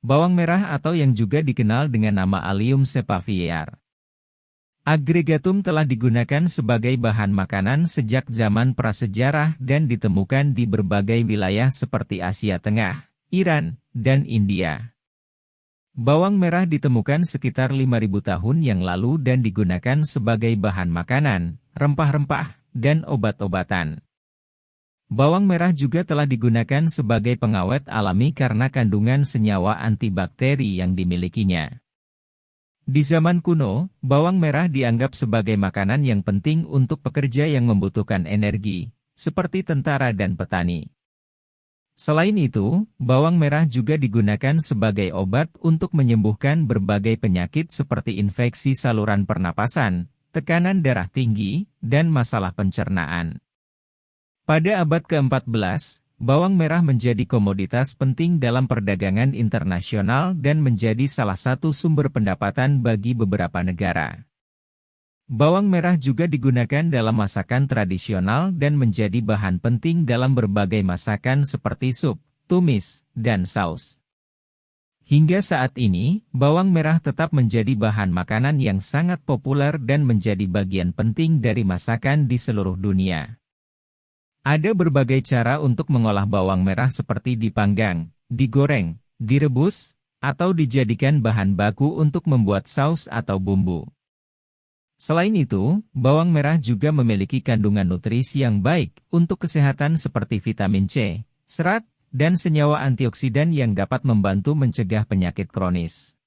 bawang merah atau yang juga dikenal dengan nama Allium cepavier. Agregatum telah digunakan sebagai bahan makanan sejak zaman prasejarah dan ditemukan di berbagai wilayah seperti Asia Tengah, Iran, dan India. Bawang merah ditemukan sekitar 5.000 tahun yang lalu dan digunakan sebagai bahan makanan, rempah-rempah, dan obat-obatan. Bawang merah juga telah digunakan sebagai pengawet alami karena kandungan senyawa antibakteri yang dimilikinya. Di zaman kuno, bawang merah dianggap sebagai makanan yang penting untuk pekerja yang membutuhkan energi, seperti tentara dan petani. Selain itu, bawang merah juga digunakan sebagai obat untuk menyembuhkan berbagai penyakit seperti infeksi saluran pernapasan, tekanan darah tinggi, dan masalah pencernaan. Pada abad ke-14, Bawang merah menjadi komoditas penting dalam perdagangan internasional dan menjadi salah satu sumber pendapatan bagi beberapa negara. Bawang merah juga digunakan dalam masakan tradisional dan menjadi bahan penting dalam berbagai masakan seperti sup, tumis, dan saus. Hingga saat ini, bawang merah tetap menjadi bahan makanan yang sangat populer dan menjadi bagian penting dari masakan di seluruh dunia. Ada berbagai cara untuk mengolah bawang merah seperti dipanggang, digoreng, direbus, atau dijadikan bahan baku untuk membuat saus atau bumbu. Selain itu, bawang merah juga memiliki kandungan nutrisi yang baik untuk kesehatan seperti vitamin C, serat, dan senyawa antioksidan yang dapat membantu mencegah penyakit kronis.